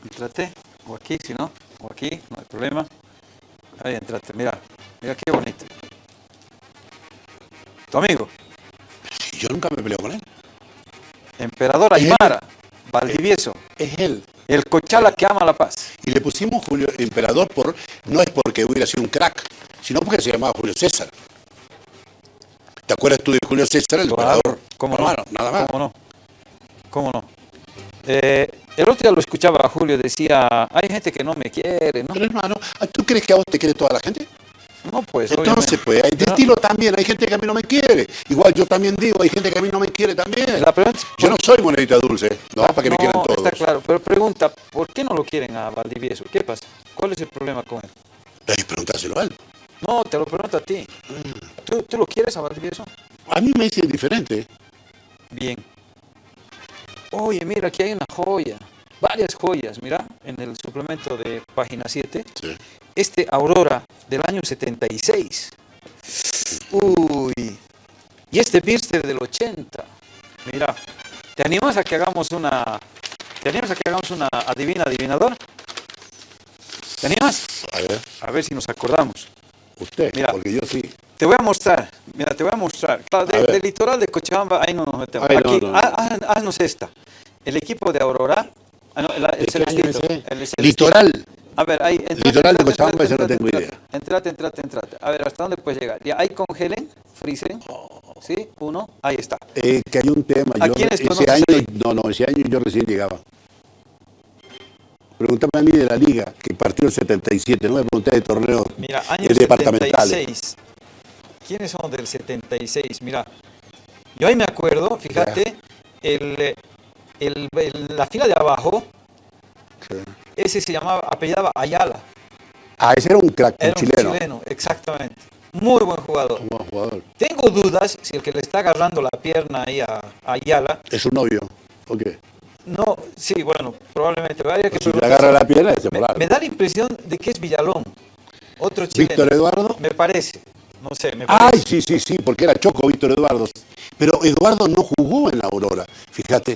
Speaker 1: Entrate. O aquí, si no. O aquí, no hay problema. Ahí entrate. Mira. Mira qué bonito. Tu amigo,
Speaker 2: Si yo nunca me peleo con él.
Speaker 1: Emperador. Aymara, Valdivieso,
Speaker 2: Es él.
Speaker 1: el Cochala que ama la paz.
Speaker 2: Y le pusimos Julio Emperador por no es porque hubiera sido un crack, sino porque se llamaba Julio César. ¿Te acuerdas tú de Julio César, el
Speaker 1: Claro,
Speaker 2: emperador?
Speaker 1: ¿Cómo no?
Speaker 2: Nada más.
Speaker 1: ¿Cómo no? ¿Cómo no? Eh, el otro día lo escuchaba a Julio, decía, hay gente que no me quiere, ¿no?
Speaker 2: Pero hermano, ¿tú crees que a vos te quiere toda la gente?
Speaker 1: No, pues,
Speaker 2: Entonces,
Speaker 1: obviamente.
Speaker 2: pues, hay de estilo también, hay gente que a mí no me quiere. Igual yo también digo, hay gente que a mí no me quiere también.
Speaker 1: La pregunta es,
Speaker 2: Yo no soy monedita dulce, no, para que me quieran todos.
Speaker 1: está claro, pero pregunta, ¿por qué no lo quieren a Valdivieso? ¿Qué pasa? ¿Cuál es el problema con él?
Speaker 2: Ay, preguntárselo a él.
Speaker 1: No, te lo pregunto a ti. ¿Tú, tú lo quieres a Valdivieso?
Speaker 2: A mí me dice diferente.
Speaker 1: Bien. Oye, mira, aquí hay una joya, varias joyas, mira, en el suplemento de página 7.
Speaker 2: Sí.
Speaker 1: Este Aurora del año 76. Uy. Y este Birster del 80. Mira, ¿te animas a que hagamos una... ¿Te animas a que hagamos una adivina adivinador? ¿Te animas?
Speaker 2: A ver,
Speaker 1: A ver si nos acordamos.
Speaker 2: usted,
Speaker 1: Mira.
Speaker 2: porque yo sí.
Speaker 1: Te voy a mostrar, mira, te voy a mostrar. Claro, de- del litoral de Cochabamba, ahí no nos metemos.
Speaker 2: Ay,
Speaker 1: Aquí,
Speaker 2: no, no.
Speaker 1: ha- ha- haznos esta. El equipo de Aurora, ah, no, el, el
Speaker 2: ¿De
Speaker 1: celestito,
Speaker 2: es ese?
Speaker 1: el celestito.
Speaker 2: Litoral.
Speaker 1: A ver, ahí. entrate,
Speaker 2: Litoral de Cochabamba, ese no tengo idea.
Speaker 1: Entrate, entrate, entrate. A ver, ¿hasta dónde puedes llegar? Ya, ahí congelen, frisen. ¿Sí? Uno, ahí está.
Speaker 2: Eh, que hay un tema.
Speaker 1: ¿A
Speaker 2: Yo,
Speaker 1: quiénes
Speaker 2: ese año,
Speaker 1: ahí?
Speaker 2: no, no, ese año yo recién llegaba. Pregúntame a mí de la liga, que partió el 77, no me pregunté de torneos
Speaker 1: Mira,
Speaker 2: eh,
Speaker 1: año
Speaker 2: departamentales.
Speaker 1: 76. ¿Quiénes son del 76? Mira, yo ahí me acuerdo, fíjate, el, el- el- la fila de abajo, ese se llamaba, apellidaba Ayala.
Speaker 2: Ah, ese era un crack,
Speaker 1: Era un
Speaker 2: chileno.
Speaker 1: chileno, exactamente. Muy buen jugador.
Speaker 2: Un buen jugador.
Speaker 1: Tengo dudas si el que le está agarrando la pierna ahí a, a Ayala,
Speaker 2: Es su novio. ¿O qué?
Speaker 1: no, sí, bueno, probablemente. Habría que
Speaker 2: Si le agarra la pierna, ese
Speaker 1: me, me da la impresión de que es Villalón, otro chileno.
Speaker 2: Víctor Eduardo.
Speaker 1: Me parece, no sé, me parece.
Speaker 2: Ay, sí, sí, sí, porque era Choco Víctor Eduardo. Pero Eduardo no jugó en la Aurora. Fíjate,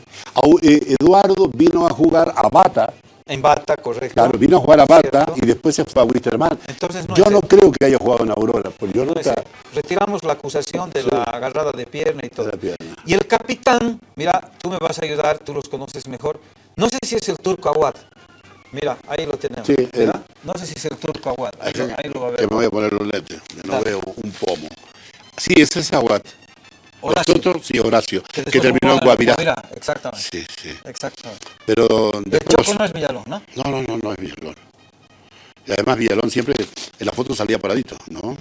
Speaker 2: eh, Eduardo vino a jugar a Bata.
Speaker 1: En bata, correcto.
Speaker 2: Claro, vino a jugar a Bata
Speaker 1: Cierto.
Speaker 2: y después se fue a Wisterman.
Speaker 1: Entonces no
Speaker 2: yo no creo que haya jugado en Aurora, porque yo
Speaker 1: No
Speaker 2: nunca.
Speaker 1: Retiramos la acusación de la agarrada de pierna y todo.
Speaker 2: La pierna.
Speaker 1: Y el capitán, mira, tú me vas a ayudar, tú los conoces mejor. No sé si es el turco Aguad. Mira, ahí lo tenemos. No sé si es el turco Aguad. Ahí, lo- ahí lo va a
Speaker 2: Que
Speaker 1: ver.
Speaker 2: me voy a poner los lentes, que no veo un pomo. Sí, ese es Aguat. Horacio. Nosotros, sí, Horacio, que, terminó en Guavirá.
Speaker 1: Guavirá, Exactamente.
Speaker 2: Sí, sí.
Speaker 1: Exactamente.
Speaker 2: Pero
Speaker 1: El. Choco no es Villalón, ¿no?
Speaker 2: No, no, no, no es Villalón. Y además Villalón siempre en la foto salía paradito, ¿no?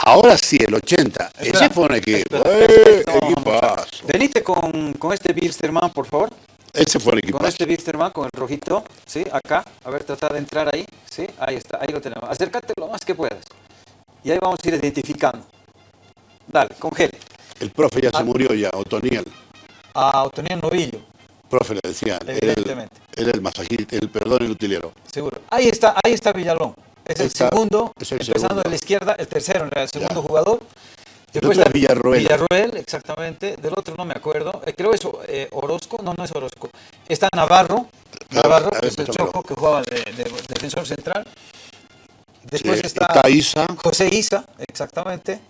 Speaker 2: Ahora sí, el 80.
Speaker 1: Espera,
Speaker 2: Ese fue un equipo.
Speaker 1: espera,
Speaker 2: ¡Eh!
Speaker 1: espera, no,
Speaker 2: equipazo.
Speaker 1: Venite con, con este Bilsterman, por favor.
Speaker 2: Ese fue el
Speaker 1: Con
Speaker 2: equipazo.
Speaker 1: este Bilsterman, con el rojito, ¿sí? Acá, a ver, trata de entrar ahí, ¿sí? Ahí está, ahí lo tenemos. Acércate lo más que puedas. Y ahí vamos a ir identificando. Dale, congele.
Speaker 2: El profe ya
Speaker 1: Ah.
Speaker 2: se murió ya, Otoniel.
Speaker 1: A Otoniel Novillo,
Speaker 2: Profe le decían. Era el,
Speaker 1: Evidentemente.
Speaker 2: era el masajista, el perdón, el utilero.
Speaker 1: seguro. Ahí está, ahí está Villalón. Es el
Speaker 2: Está-
Speaker 1: segundo,
Speaker 2: es el
Speaker 1: empezando
Speaker 2: segundo.
Speaker 1: de la izquierda, el tercero, el segundo
Speaker 2: Ya.
Speaker 1: jugador.
Speaker 2: Otro es Villarroel.
Speaker 1: Villarroel, exactamente. Del otro no me acuerdo. Eh, creo es eh, Orozco. No, no es Orozco. Está Navarro. Navarro, que es el. Choco, que jugaba de, de- defensor central. Después
Speaker 2: Sí,
Speaker 1: está,
Speaker 2: está Isa.
Speaker 1: José Isa, exactamente.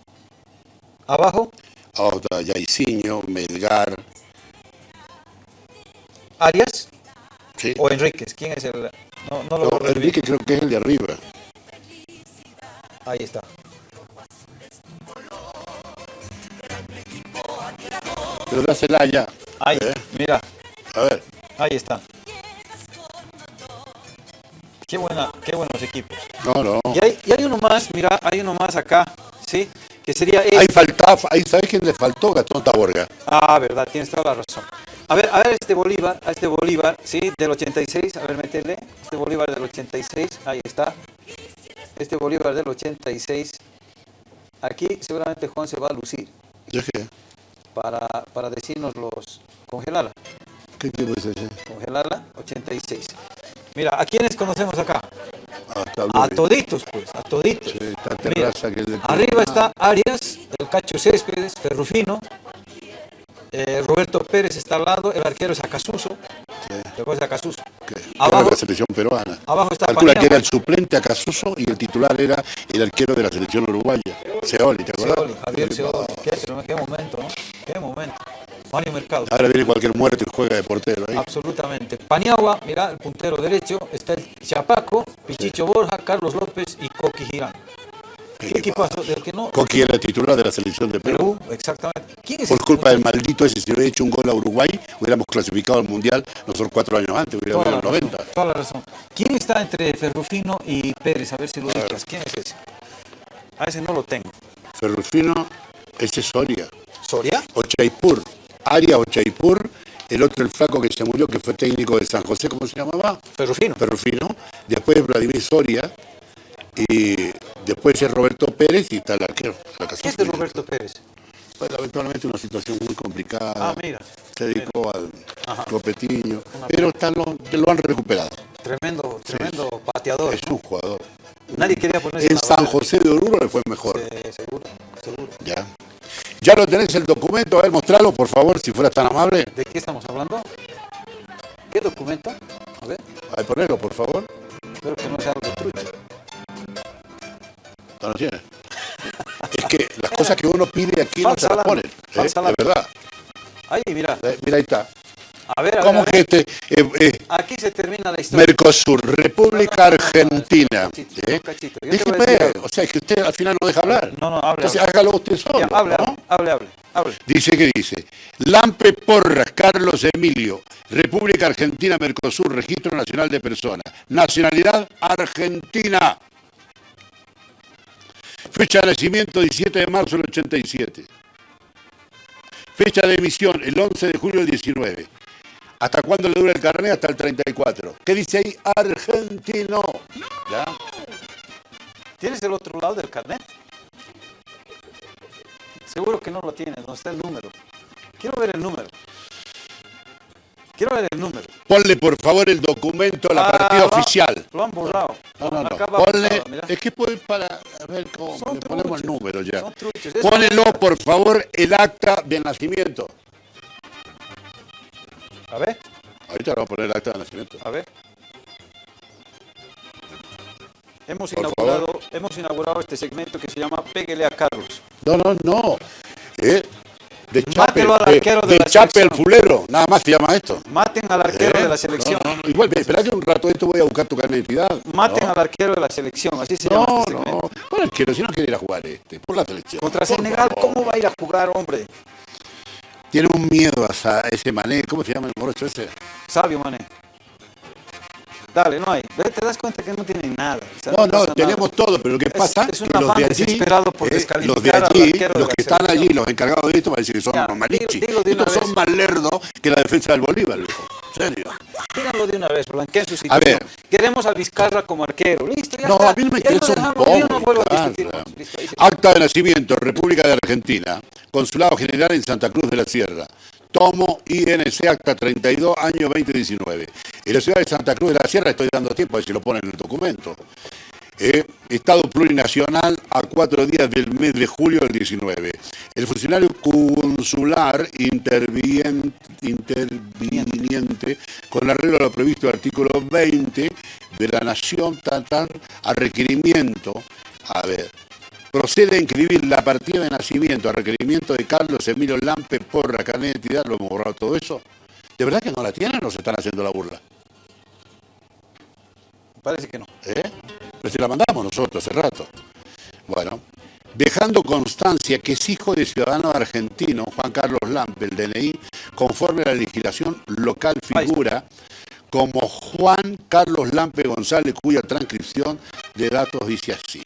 Speaker 1: Abajo,
Speaker 2: Otra, Yaiciño, Melgar.
Speaker 1: Arias
Speaker 2: Sí.
Speaker 1: o Enríquez. ¿Quién es el...? No, no lo
Speaker 2: No. Enrique creo que es el de arriba.
Speaker 1: Ahí está.
Speaker 2: Pero da Celaya.
Speaker 1: Ahí,
Speaker 2: ¿Eh?
Speaker 1: mira.
Speaker 2: A ver.
Speaker 1: Ahí está. Qué, buena, qué buenos equipos.
Speaker 2: No, no.
Speaker 1: Y hay, y hay uno más, mira, hay uno más acá, ¿sí? Que sería
Speaker 2: Ahí
Speaker 1: este.
Speaker 2: faltaba, ahí ¿sabes quién le faltó? Gastón Taborga.
Speaker 1: Ah, verdad, tienes toda la razón. A ver, a ver este Bolívar, a este Bolívar, ¿sí? Del 86, a ver, métele. Este Bolívar del 86, ahí está. Este Bolívar del 86. Aquí seguramente Juan se va a lucir
Speaker 2: ¿Ya qué?
Speaker 1: Para, para decirnos los... Congelarla,
Speaker 2: ¿Qué equipo es ese?
Speaker 1: congelarla, 86. Mira, ¿a quiénes conocemos acá? A toditos, pues, a toditos.
Speaker 2: Sí, está
Speaker 1: Mira,
Speaker 2: Terraza, que es del-
Speaker 1: arriba está Arias, el Cacho Céspedes, Ferrufino, eh, Roberto Pérez está al lado, el arquero es Acasuso,
Speaker 2: Sí.
Speaker 1: Después de Acasuso.
Speaker 2: que-
Speaker 1: Abajo-
Speaker 2: era de la selección peruana.
Speaker 1: abajo está
Speaker 2: Calcula que era el suplente a Casuso y el titular era el arquero de la selección uruguaya. Seoli, ¿te acuerdas?
Speaker 1: Seoli, Javier Seoli, qué, qué momento, ¿no? Qué momento. Mario Mercado.
Speaker 2: Ahora viene cualquier muerto y juega de portero ahí.
Speaker 1: Absolutamente. Paniagua, mira, el puntero derecho, está el Chapaco, Pichicho Borja, Carlos López y Coqui Girán. ¿Qué equipazo? Del que no...
Speaker 2: Coqui era titular de la selección de Perú.
Speaker 1: Perú, exactamente. ¿Quién es
Speaker 2: Por culpa del maldito ese, si hubiera hecho un gol a Uruguay, hubiéramos clasificado al Mundial nosotros cuatro años antes, hubiéramos ido
Speaker 1: la
Speaker 2: en el
Speaker 1: razón,
Speaker 2: 90.
Speaker 1: toda la razón. ¿Quién está entre Ferrufino y Pérez? A ver si lo ubicas. ¿Quién es ese? A ese no lo tengo.
Speaker 2: Ferrufino, ese es Soria.
Speaker 1: ¿Soria?
Speaker 2: Ochaipur, Arias Ochaipur, el otro el flaco que se murió, que fue técnico de San José, ¿cómo se llamaba?
Speaker 1: Ferrufino.
Speaker 2: Ferrufino, después Vladimir Soria, y después es Roberto Pérez y está el arquero.
Speaker 1: ¿Qué es de Roberto Pérez?
Speaker 2: Fue lamentablemente una situación muy complicada.
Speaker 1: Ah, mira.
Speaker 2: Se dedicó al copetiño, pero está lo, lo han recuperado.
Speaker 1: Tremendo, tremendo pateador.
Speaker 2: Es un jugador.
Speaker 1: Nadie quería ponerse
Speaker 2: En San. José de Oruro le fue mejor.
Speaker 1: Sí, seguro, seguro.
Speaker 2: Ya. Ya lo tenés el documento, a ver, mostralo, por favor, si fueras tan amable.
Speaker 1: ¿De qué estamos hablando? ¿Qué documento? A ver,
Speaker 2: A ver, ponelo, por favor.
Speaker 1: espero que no sea algo trucho.
Speaker 2: No lo tienes. Es que las cosas que uno pide aquí no se las ponen. ¿eh? De verdad.
Speaker 1: Ahí, mira.
Speaker 2: Eh, Mira, ahí está.
Speaker 1: A ver, a ver.
Speaker 2: ¿Cómo
Speaker 1: a
Speaker 2: que
Speaker 1: ver.
Speaker 2: este? eh, eh,
Speaker 1: Aquí se termina la historia.
Speaker 2: Mercosur, República Argentina. O sea, es que usted al final no deja hablar.
Speaker 1: No, no, hable,
Speaker 2: Entonces hágalo usted solo.
Speaker 1: Ya, hable,
Speaker 2: ¿no?
Speaker 1: hable, hable, hable.
Speaker 2: Dice que dice, Lampe Porras, Carlos Emilio, República Argentina, Mercosur, Registro Nacional de Personas, nacionalidad argentina. Fecha de nacimiento 17 de marzo del 87. Fecha de emisión el 11 de julio del 19. ¿Hasta cuándo le dura el carnet? Hasta el 34. ¿Qué dice ahí? Argentino. ¿Ya?
Speaker 1: ¿Tienes el otro lado del carnet? Seguro que no lo tienes, donde está el número. Quiero ver el número. Quiero ver el número.
Speaker 2: Ponle por favor el documento a la
Speaker 1: Ah,
Speaker 2: partida
Speaker 1: lo-
Speaker 2: oficial.
Speaker 1: Lo han borrado.
Speaker 2: No, no, no. Ponle,
Speaker 1: borrado,
Speaker 2: es que puede para, a ver cómo,
Speaker 1: Son
Speaker 2: le ponemos el número ya.
Speaker 1: son
Speaker 2: Pónelo, por favor, el acta de nacimiento.
Speaker 1: A ver,
Speaker 2: Ahorita vamos a poner el acta de nacimiento.
Speaker 1: a ver. Hemos
Speaker 2: Por
Speaker 1: inaugurado, hemos inaugurado este segmento que se llama Péguele a Carlos.
Speaker 2: No, no, no. ¿Eh? De Chape,
Speaker 1: Mátelo al
Speaker 2: de,
Speaker 1: arquero de
Speaker 2: de
Speaker 1: la
Speaker 2: Chape el
Speaker 1: selección.
Speaker 2: fulero, nada más se llama esto.
Speaker 1: Maten al arquero
Speaker 2: ¿Eh?
Speaker 1: de la selección.
Speaker 2: No, no, no. Igual, espera que un rato esto voy a buscar tu carnet de identidad.
Speaker 1: Maten
Speaker 2: no.
Speaker 1: al arquero de la selección, así se llama
Speaker 2: No,
Speaker 1: este
Speaker 2: no, por el quiero, si no quiere ir a jugar este, por la selección.
Speaker 1: Contra Senegal. ¿cómo va a ir a jugar, hombre?
Speaker 2: tiene un miedo a ese mané, ¿cómo se llama el morocho ese?
Speaker 1: Sabio mané. Dale, no hay. Te das cuenta que no tienen nada.
Speaker 2: no, no, tenemos todo, pero lo que pasa
Speaker 1: es, que los de allí,
Speaker 2: por eh, los de allí, los que están allí, los encargados de esto, parece que son ya, malichi. Estos son más lerdos que la defensa del Bolívar, loco. serio.
Speaker 1: Díganlo de una vez, blanqueen su situación. A ver. Queremos a Vizcarra como arquero. Listo, ya
Speaker 2: No,
Speaker 1: está.
Speaker 2: a mí no me interesa un poco. Acta de nacimiento, República de Argentina. Consulado General en Santa Cruz de la Sierra tomo INC Acta 32, año 2019. En la ciudad de Santa Cruz de la Sierra, estoy dando tiempo a ver si lo ponen en el documento. Eh, estado plurinacional a cuatro días del mes de julio del 19. El funcionario consular interviniente, interviniente con arreglo a lo previsto el artículo 20 de la Nación, tan, a requerimiento, a ver, procede a inscribir la partida de nacimiento a requerimiento de Carlos Emilio Lampe Porra, carnet de identidad, lo hemos borrado todo eso. ¿De verdad que no la tienen o se están haciendo la burla?
Speaker 1: Parece que no.
Speaker 2: ¿Eh? Pero si la mandamos nosotros hace rato. Bueno, dejando constancia que es hijo de ciudadano argentino, Juan Carlos Lampe, el DNI, conforme a la legislación local figura como Juan Carlos Lampe González, cuya transcripción de datos dice así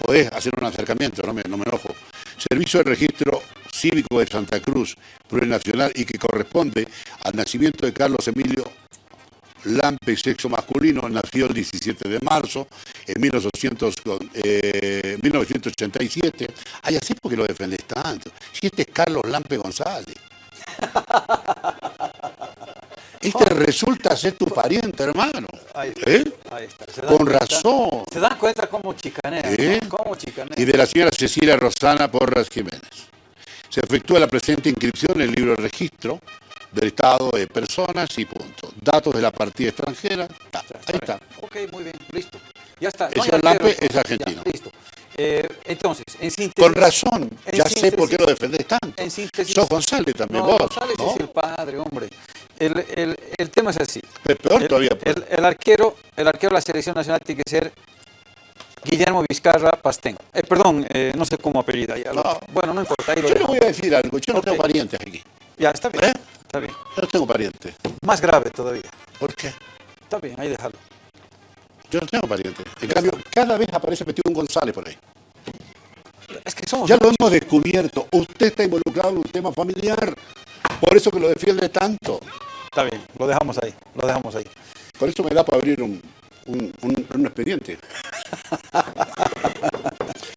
Speaker 2: podés hacer un acercamiento, no me, no me enojo. Servicio de Registro Cívico de Santa Cruz, plurinacional y que corresponde al nacimiento de Carlos Emilio Lampe, sexo masculino, nació el 17 de marzo en 1987. Eh, Ay, así porque lo defendés tanto. Si este es Carlos Lampe González. (laughs) Este resulta ser tu pariente, hermano. ¿Eh? Con razón.
Speaker 1: Se dan cuenta cómo chicanea. ¿Eh? ¿Cómo chicanea?
Speaker 2: Y de la señora Cecilia Rosana Porras Jiménez. Se efectúa la presente inscripción en el libro de registro del estado de personas y punto. Datos de la partida extranjera. ahí está.
Speaker 1: Ok, muy bien, listo. Ya está.
Speaker 2: Señor Lampe es argentino.
Speaker 1: listo. Eh, entonces, en síntesis...
Speaker 2: Con razón, ya sé por qué lo defendés tanto. En síntesis... Sos González también vos.
Speaker 1: González es el padre, hombre. El, el, el tema es así.
Speaker 2: Pero peor todavía.
Speaker 1: Pues. El, arquero, el arquero de la selección nacional tiene que ser Guillermo Vizcarra Pastén. Eh, perdón, eh, no sé cómo apellida. Ya, bueno, no importa.
Speaker 2: yo le voy a decir algo. Yo no tengo parientes aquí.
Speaker 1: Ya, está bien. ¿Eh? Está bien.
Speaker 2: No tengo parientes.
Speaker 1: Más grave todavía.
Speaker 2: ¿Por qué?
Speaker 1: Está bien, ahí déjalo.
Speaker 2: Yo no tengo parientes. En cambio, cada vez aparece metido un González por ahí.
Speaker 1: Es que somos
Speaker 2: ya lo hemos descubierto. Usted está involucrado en un tema familiar. Por eso que lo defiende tanto.
Speaker 1: Está bien, lo dejamos ahí, lo dejamos ahí.
Speaker 2: Por eso me da para abrir un, expediente. (laughs)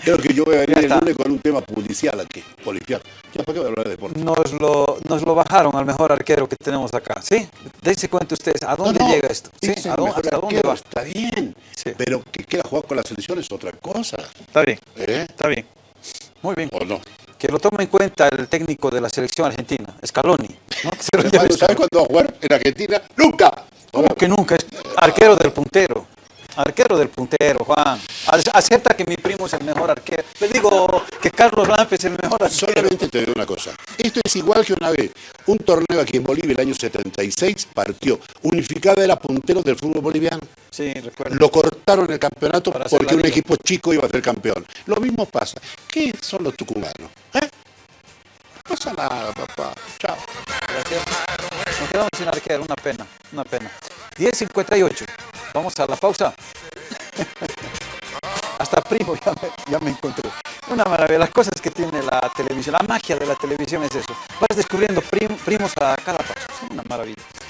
Speaker 2: Creo que yo voy a venir el lunes con un tema policial aquí, policial. ¿Ya para qué voy a hablar de deporte?
Speaker 1: Nos lo, nos lo bajaron al mejor arquero que tenemos acá, ¿sí? Dense cuenta ustedes, ¿a dónde llega esto?
Speaker 2: ¿Sí? ¿A dónde, ¿Hasta dónde va? Está bien, pero que quiera jugar con la selección es otra cosa.
Speaker 1: Está bien, ¿Eh? está bien. Muy bien.
Speaker 2: ¿O no?
Speaker 1: Que lo tome en cuenta el técnico de la selección argentina, Scaloni.
Speaker 2: ¿no? (laughs) ¿Sabes cuándo va a jugar en Argentina? ¡Nunca!
Speaker 1: ¿Cómo que nunca? Es arquero del puntero. Arquero del puntero, Juan. Acepta que mi primo es el mejor arquero. Le digo que Carlos Lampe es el mejor arquero.
Speaker 2: Solamente te digo una cosa. Esto es igual que una vez. Un torneo aquí en Bolivia el año 76 partió. Unificada era puntero del fútbol boliviano.
Speaker 1: Sí, recuerdo.
Speaker 2: Lo cortaron el campeonato porque un equipo chico iba a ser campeón. Lo mismo pasa. ¿Qué son los tucumanos? ¿Eh? No pasa nada, papá. Chao.
Speaker 1: Gracias. Nos quedamos sin arquero, una pena, una pena. 10.58. Vamos a la pausa. (laughs) Hasta primo ya me, ya me, encontré. Una maravilla. Las cosas que tiene la televisión, la magia de la televisión es eso. Vas descubriendo primos a cada paso. Es una maravilla.